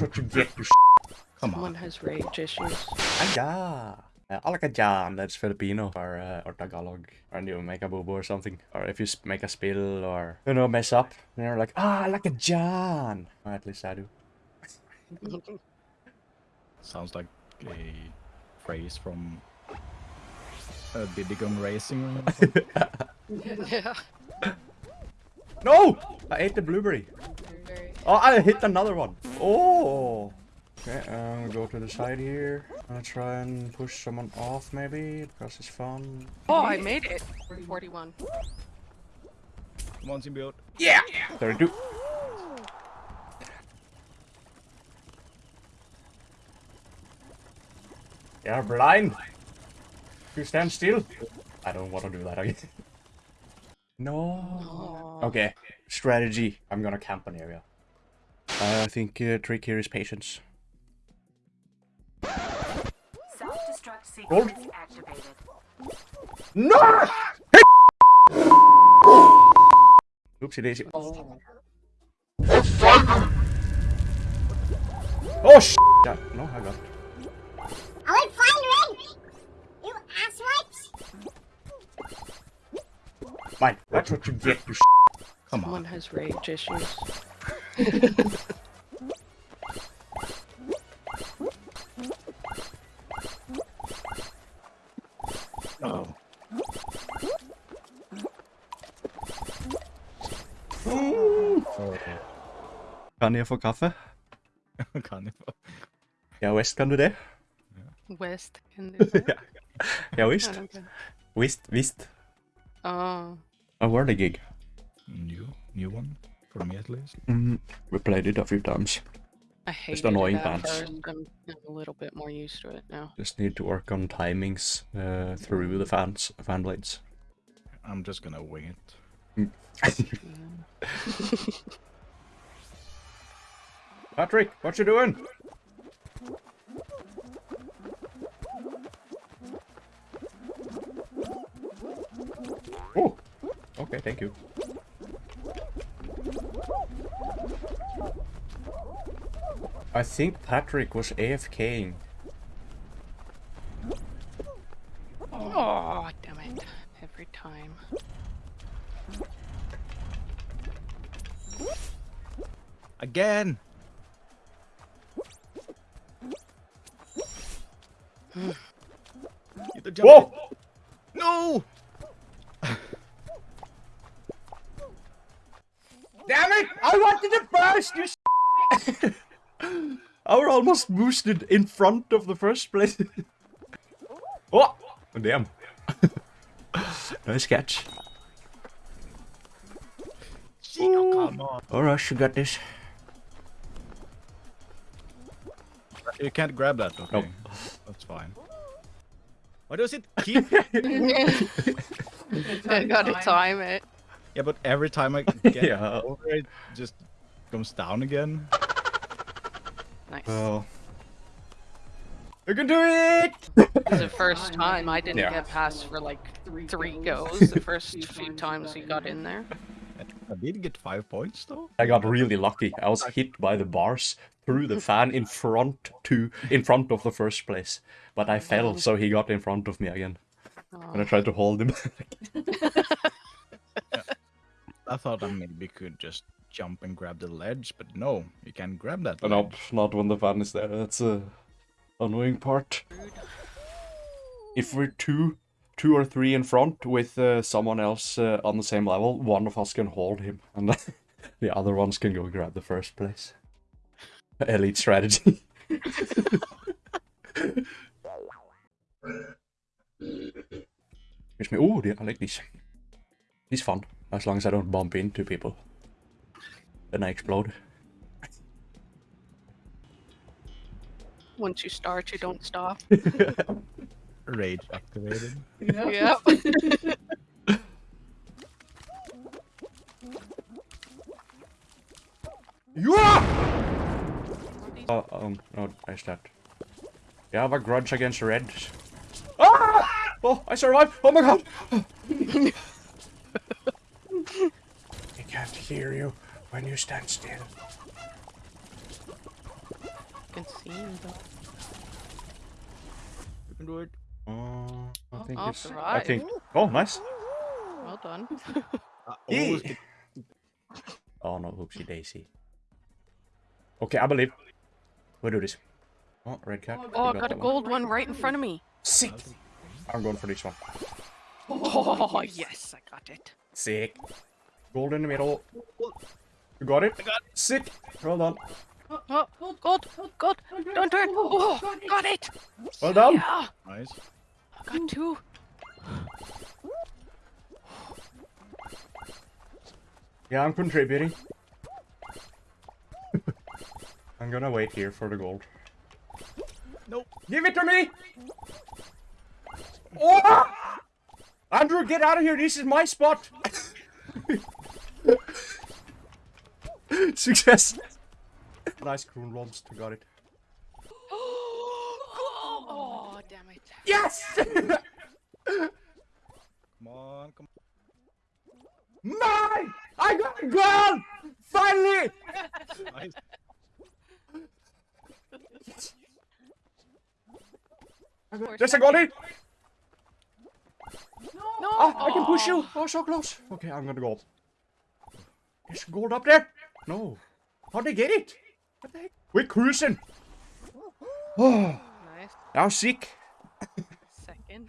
That's what you get, you Come Someone on. has rage issues. Aya. Uh, Alakajan, that's Filipino or, uh, or Tagalog. Or you make a boo boo or something. Or if you make a spill or, you know, mess up, they're like, ah, Alakajan. Or at least I do. Sounds like a phrase from uh, Diddy Kong Racing. or something. yeah. No! I ate the blueberry. Very... Oh, I hit another one. Oh! Okay, I'm gonna go to the side here. I'm gonna try and push someone off maybe, because it's fun. Oh, I made it. 41. Come on, build. Yeah! 32. You're blind! You stand still! I don't want to do that again. no! Oh. Okay, strategy. I'm gonna camp an area. I think uh, trick here is patience. Self-destruct Gold. sequence activated. No! Oopsie daisy. Oh. Oh sh! Yeah, no, I got it. I would find red! You asswipes! Mine. That's what you get, you sh. Come Someone on. has rage issues. Oh. oh. Kan jeg få kaffe? kan jeg få? Ja visst kan du det. West can do that. Ja I visst. don't ah, get- Visst, visst. Oh. Ah. A worthy gig. New, new one for me at least. Mm, we played it a few times. I hate annoying it at pants. first. I'm, I'm a little bit more used to it now. Just need to work on timings uh, through the fans, fan blades. I'm just gonna wing it. Patrick, what you doing? Oh, okay, thank you. I think Patrick was AFKing. Oh, damn it. Every time. Again! Hmm. Get the jump Whoa! in. No! Damn it! I wanted it first, you s- I were almost boosted in front of the first place. oh! Damn. nice catch. Oh, come on. Oh, Alright, you got this. You can't grab that, okay? Nope. That's fine. Why does it keep... I gotta time it. yeah, but every time I get Yeah. over it, just comes down again. Nice. Well. You can do it! It the first time I didn't Yeah. get past for like three goes. The first few times he got in there. I did get five points though. I got really lucky. I was hit by the bars through the fan in front to in front of the first place. But I fell, so he got in front of me again. And I tried to hold him. I thought I maybe could just jump and grab the ledge, but no, you can't grab that. no, ledge. not when the van is there. That's a annoying part. If we're two, two or three in front with uh, someone else uh, on the same level, one of us can hold him, and the other ones can go grab the first place. Elite strategy. Excuse me. Oh, yeah, I like this. This fun, as long as I don't bump into people. Then I explode. Once you start, you don't stop. Rage activated. Yep. Yeah! Oh, um, no, I stabbed. You have a grudge against Reds. Ah! Oh, I survived! Oh my god! I can't hear you when you stand still. I can see him though. You can do it. Uh, I think I'll it's. I think. Oh, nice. Well done. I Yeah. Oh no, oopsie daisy. Okay, I believe. We'll do this. Oh, red cap. Oh, I We got a that one. gold one right in front of me. Sick. I'm going for this one. Oh, yes, I got it. Sick. Gold in the middle. You got it? I got it. Sick. Well done. Oh, oh, oh god, oh, gold, gold, don't turn. Oh, oh got it. Well done. Yeah, nice. I got two. Yeah, I'm contributing. I'm gonna wait here for the gold. Nope. Give it to me! Oh! Andrew, get out of here! This is my spot! Success! Nice Kroon Monster, got it. Oh, damn it. Yes! Come on, come on. Mine! I got a gold! Finally! on. Nice. There's a goalie! No. Ah, I can push you! Oh, so close! Okay, I'm gonna go up. There's gold up there! No. How'd they get it? What the heck? We're cruising! Oh, Nice. now sick. Second.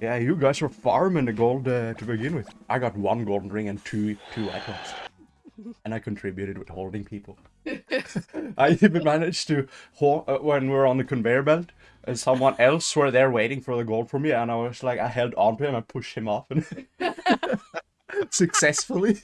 Yeah, you guys were farming the gold uh, to begin with. I got one golden ring and two two icons. and I contributed with holding people. I even managed to, ho- uh, when we were on the conveyor belt, and someone else were there waiting for the gold from me, and I was like, I held on to him and pushed him off, and successfully.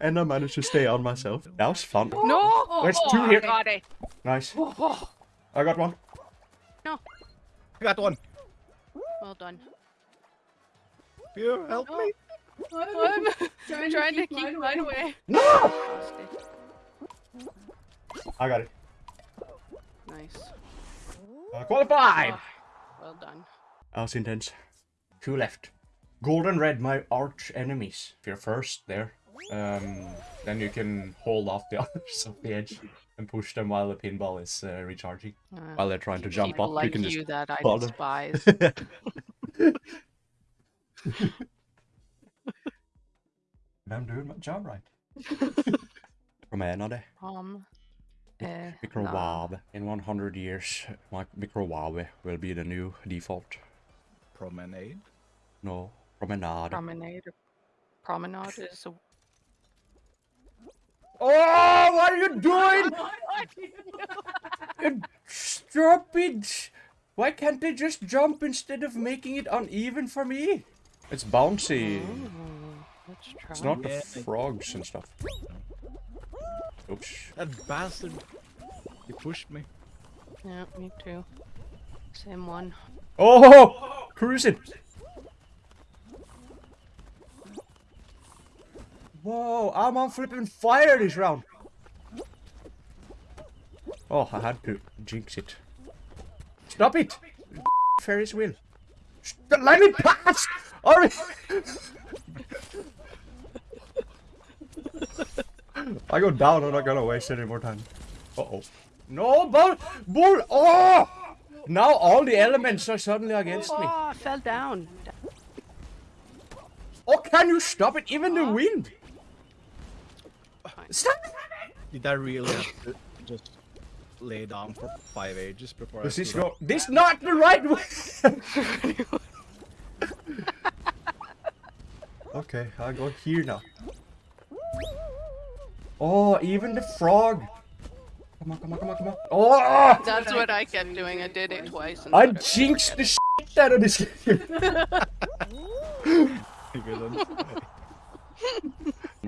And I managed to stay on myself. That was fun. No. There's two here. got it. Nice. Oh, I got one. no. I got one. Well done. Here, help me. I'm trying, to keep mine away. No! I got it. Nice. Uh, qualified! Oh, well done. That was intense. Two left. Golden red, my arch enemies. If you're first there, um, then you can hold off the others off the edge and push them while the pinball is uh, recharging. Uh, While they're trying to jump people up, like you can you just. that I follow them. despise. I'm doing my job right. Promenade. Um, eh, Microwave. In 100 years, my microwave will be the new default. Promenade. No, promenade. promenade. Promenade is a. oh, what are you doing? You Stupid! Why can't they just jump instead of making it uneven for me? It's bouncy. Ooh, let's try. It's not the frogs and stuff. Oops. That bastard. He pushed me. Yeah, me too. Same one. Oh! Cruising! Whoa, I'm on flipping fire this round. Oh, I had to jinx it. Stop it! Ferris wheel. St- let me pass! Alright! I go down, I'm not gonna waste any more time. Uh-oh. No, bull! Bull! Oh! Now all the elements are suddenly against me. Oh, I fell down. Oh, can you stop it? Even the oh. wind! Stop! Did I really have to just lay down for five ages before Does I this stood go? up? This not the right way! okay, I'll go here now. Oh, even the frog! Come on, come on, come on, come on. Oh! That's what I kept doing. I did it twice. I jinxed the shit out of this game.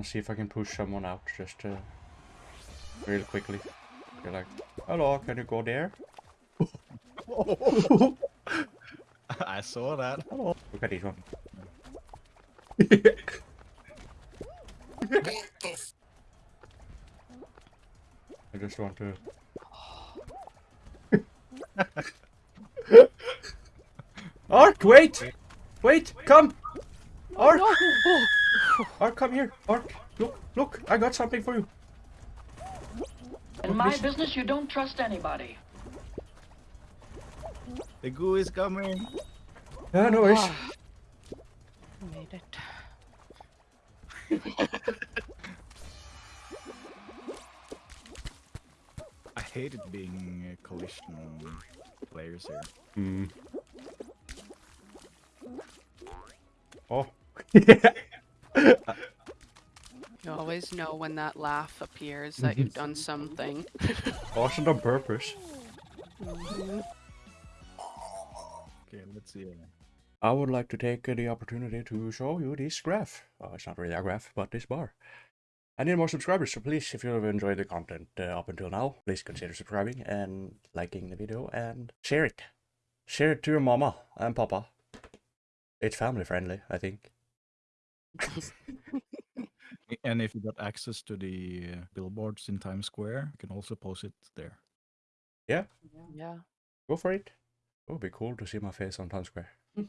Good one. Let's see if I can push someone out just uh, real quickly. You're like, hello, can you go there? I saw that. Look at this one. I just want to. Ark, wait! Wait, come! Ark! Ark, come here! Ark, look, look! I got something for you! In my business, you don't trust anybody. The goo is coming. Yeah, no worries. Ah. Made it. I hated being uh, collision players here. Hmm. Oh. You always know when that laugh appears that you've done something. Cautioned on purpose. Mhm. Okay, let's see. uh, I would like to take uh, the opportunity to show you this graph. Uh, it's not really a graph, but this bar. I need more subscribers, so please, if you've enjoyed the content uh, up until now, please consider subscribing and liking the video and share it. Share it to your mama and papa. It's family friendly, I think. And if you got access to the uh, billboards in Times Square, you can also post it there. Yeah, Yeah. go for it. It would be cool to see my face on Times Square.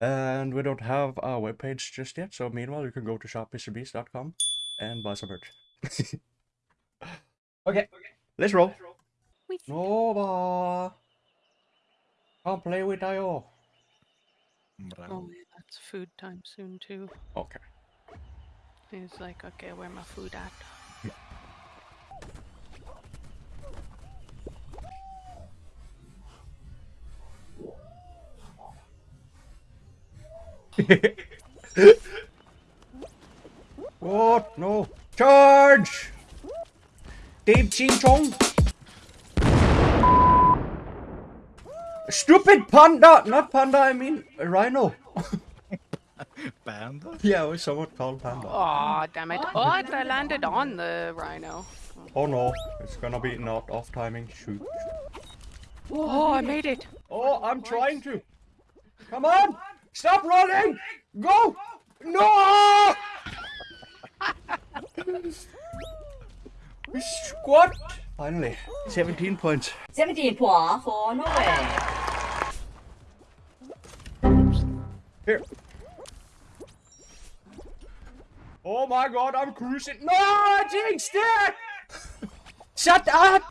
And we don't have a webpage just yet, so meanwhile, you can go to shopmrbeast.com and buy some merch. okay, okay, let's roll. Whee. Nova! Come play with IO. Bravo. Oh, yeah, that's food time soon too. Okay. He's like, okay, where my food at? What? No. Charge! Dave Ching Chong! Stupid panda! Not panda, I mean rhino. Panda? Yeah, it was somewhat called panda. Aw, damn it. Oh, I landed on the rhino. Oh no, it's gonna be not off timing. Shoot. Oh, I made it. Oh, I'm trying to. Come on! Stop running! Go! No! we Squat! Finally, 17 points. 17 points for Norway. Here. Oh my god, I'm cruising. No, I jinxed it! Shut up!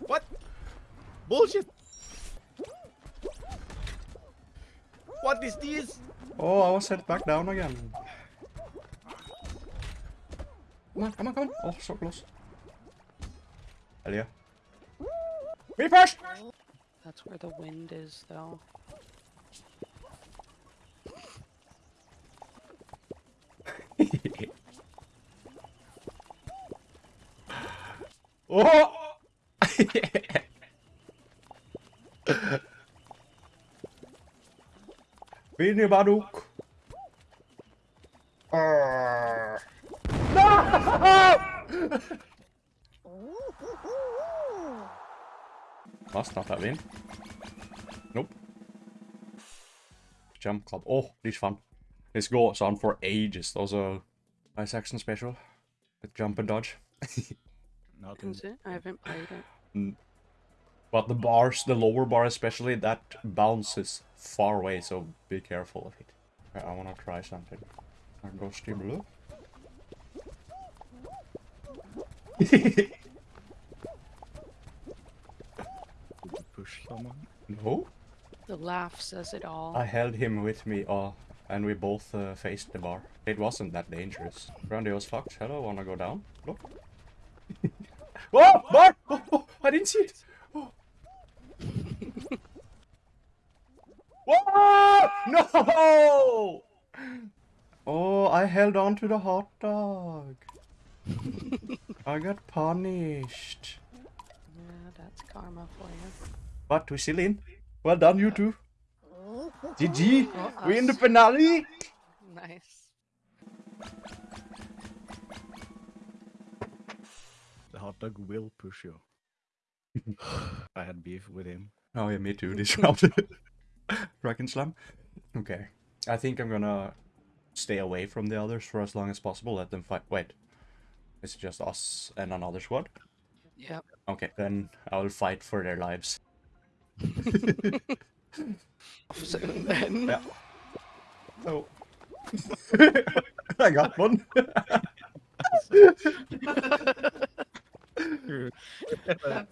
What? Bullshit! What is this? Oh, I was set back down again. Come on, come on, come on. Oh, so close. Hell yeah. Me first! That's where the wind is, though. Oh! Vini Baduk. Arr. No! Must not have been. Nope. Jump club. Oh, this fun. This goes on for ages. Those are nice action special. With jump and dodge. Not Is it? I haven't played it. But the bars, the lower bar especially, that bounces far away, so be careful of it. Okay, I wanna try something. I go steam blue. Did you push someone? no? The laugh says it all. I held him with me, uh, and we both uh, faced the bar. It wasn't that dangerous. Randy was fucked. hello, wanna go down? Look. oh, bar! Oh, oh, I didn't see it! Oh. Whoa! No! Oh, I held on to the hot dog. I got punished. Yeah, that's karma for you. But we still in. Well done, you two. GG! Well, We in the finale! Nice. The hot dog will push you. I had beef with him. Oh yeah, me too, this round. Dragon Slam. Okay. I think I'm gonna stay away from the others for as long as possible, let them fight. Wait. It's just us and another squad? Yep. Okay, then I will fight for their lives. Soon then. Yeah. So. I got one.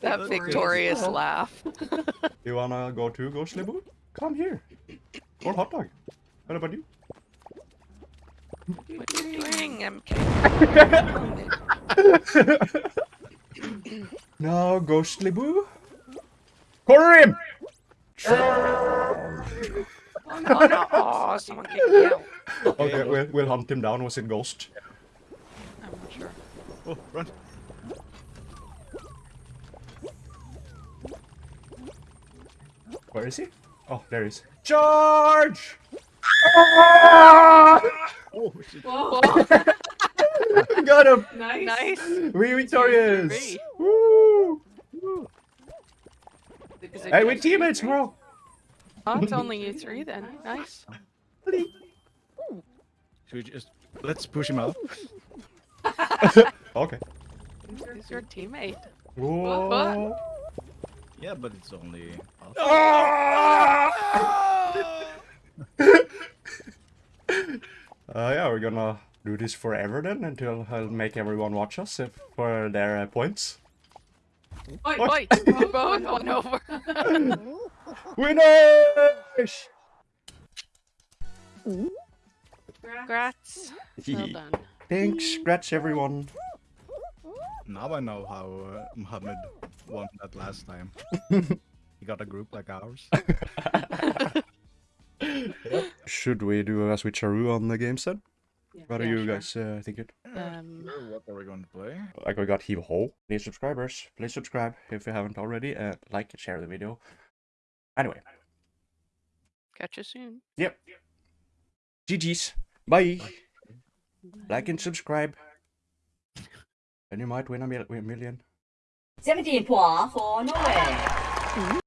That victorious laugh. You wanna go to Ghostly Boo? Come here. Or hot dog. What about you? What are you doing, MK? No, Ghostly Boo. Corner him! Oh no! Oh, someone kicked me out. Okay, we'll, we'll hunt him down. Was it Ghost? I'm not sure. Oh, run. Where is he? Oh, there he is. Charge! Ah! Oh, shit. Got him! nice. Nice. We victorious! Three. Woo! Is it Hey, we're teammates, bro! Oh, it's only you three then. Nice. Should we just let's push him out? Okay. Who's your teammate? Whoa! Yeah, but it's only us. Uh, yeah, we're gonna do this forever then until I'll make everyone watch us for their uh, points. Wait, Wait, we both won over. Winners! Congrats. Well done. Thanks, scratch everyone. Now I know how uh, Mohammed won that last time. he got a group like ours. Should we do a switcheroo on the games then? What are Yeah, you sure. guys uh, thinking? Um, Sure, what are we going to play? Like we got Heave Ho. Please subscribers, please subscribe if you haven't already. Uh, like and share the video. Anyway, catch you soon. yep. GG's. Bye. Like and subscribe. And you might win a mil- a million. 17 points for Norway.